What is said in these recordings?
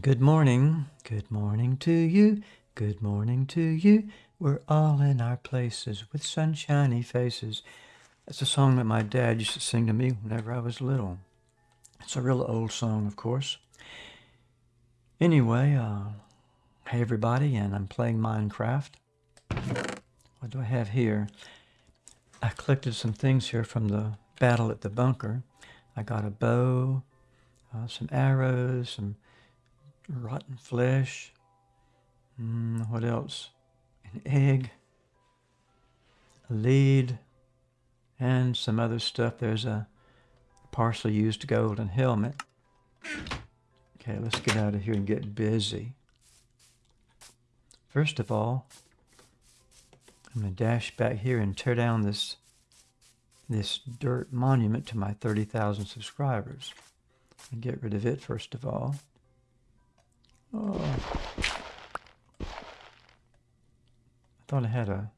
Good morning, good morning to you, good morning to you. We're all in our places with sunshiny faces. That's a song that my dad used to sing to me whenever I was little. It's a real old song, of course. Anyway, uh, hey everybody, and I'm playing Minecraft. What do I have here? I collected some things here from the battle at the bunker. I got a bow, uh, some arrows, some rotten flesh. Mm, what else? An egg, a lead, and some other stuff. There's a partially used golden helmet. Okay, let's get out of here and get busy. First of all, I'm going to dash back here and tear down this this dirt monument to my 30,000 subscribers and get rid of it first of all. Oh. I thought I had a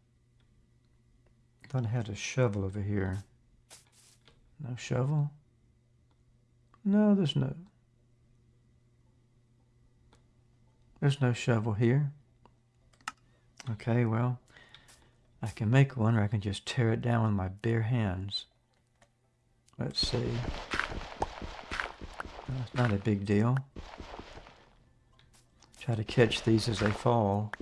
I thought I had a shovel over here. No shovel? No, there's no There's no shovel here. Okay, well, I can make one or I can just tear it down with my bare hands. Let's see. It's not a big deal. Try to catch these as they fall.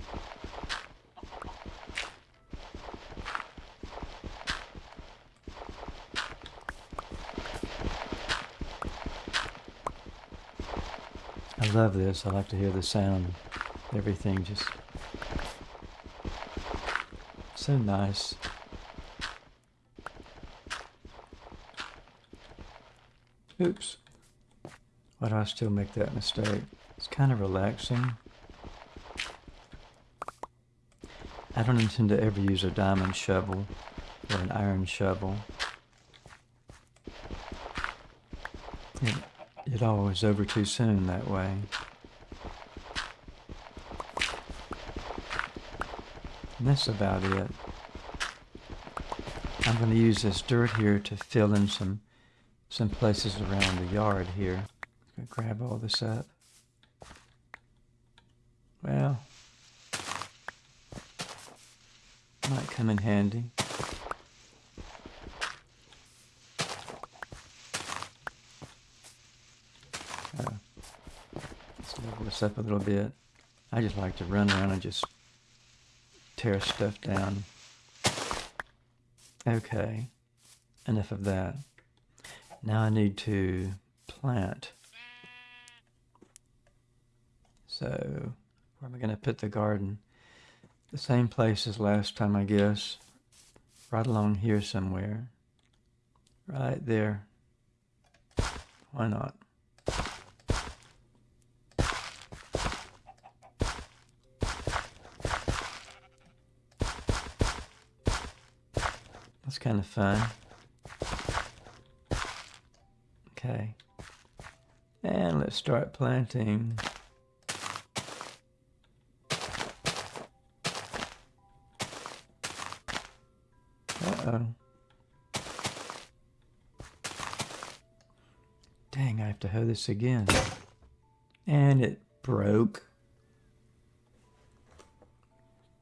I love this. I like to hear the sound. Everything just so nice. Oops. Why do I still make that mistake? It's kind of relaxing. I don't intend to ever use a diamond shovel or an iron shovel. It, it always over too soon that way. And that's about it. I'm going to use this dirt here to fill in some some places around the yard here. Going to grab all this up. Well, might come in handy. Uh, let's level this up a little bit. I just like to run around and just tear stuff down. Okay, enough of that. Now I need to plant. So where am I going to put the garden? The same place as last time, I guess. Right along here somewhere. Right there. Why not? That's kind of fun. Okay. And let's start planting. Dang, I have to hoe this again. And it broke.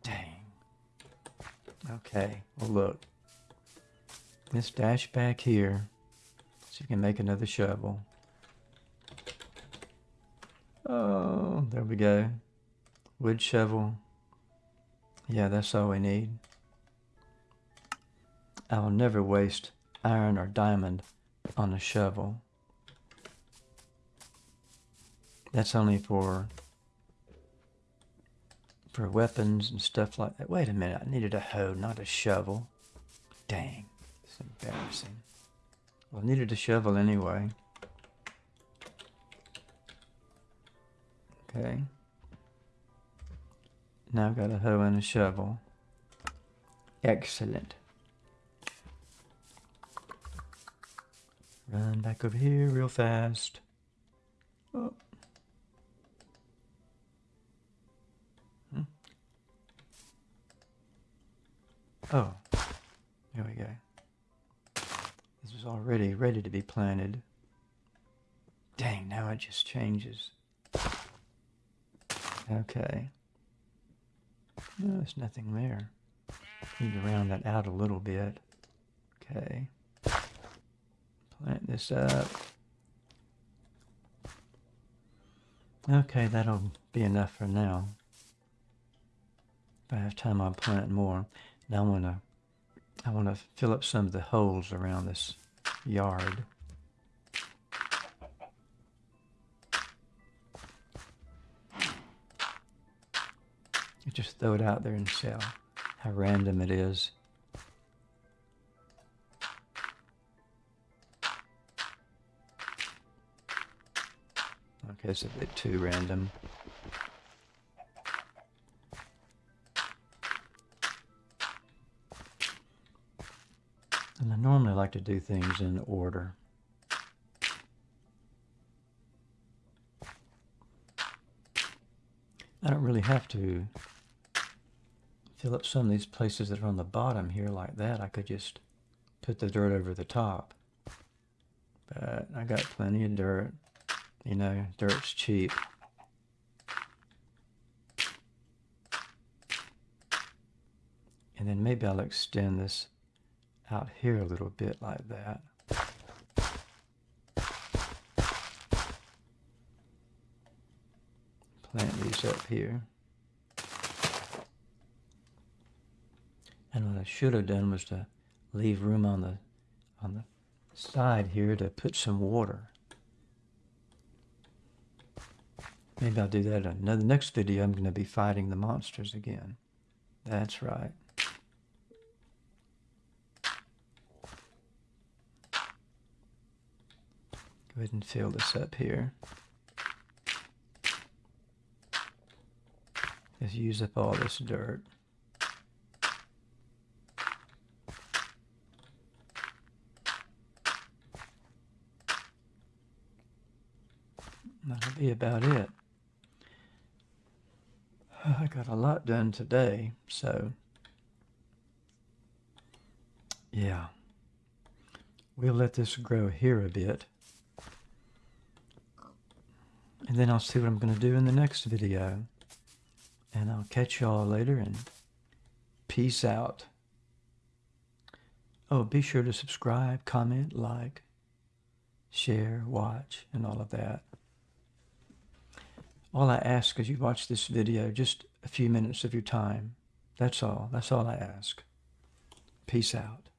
Dang. Okay, well look. Let's dash back here. So we can make another shovel. Oh, there we go. Wood shovel. Yeah, that's all we need. I will never waste iron or diamond on a shovel. That's only for for weapons and stuff like that. Wait a minute, I needed a hoe, not a shovel. Dang, it's embarrassing. Well, I needed a shovel anyway. Okay. Now I've got a hoe and a shovel. Excellent. Run back over here real fast. Oh. Hmm. Oh, there we go. This was already ready to be planted. Dang, now it just changes. Okay. No, there's nothing there. Need to round that out a little bit. Okay. Plant this up. Okay, that'll be enough for now. If I have time, I'll plant more. Now I want to, I want to fill up some of the holes around this yard. Just throw it out there and see how random it is. Okay, it's a bit too random. And I normally like to do things in order. I don't really have to fill up some of these places that are on the bottom here like that. I could just put the dirt over the top. But I got plenty of dirt. You know, dirt's cheap. And then maybe I'll extend this out here a little bit like that. Plant these up here. And what I should have done was to leave room on the on the side here to put some water. Maybe I'll do that in another next video. I'm going to be fighting the monsters again. That's right. Go ahead and fill this up here. Just use up all this dirt. That'll be about it. I got a lot done today, so yeah. We'll let this grow here a bit. And then I'll see what I'm going to do in the next video. And I'll catch y'all later and peace out. Oh, be sure to subscribe, comment, like, share, watch, and all of that. All I ask is you watch this video just a few minutes of your time. That's all. That's all I ask. Peace out.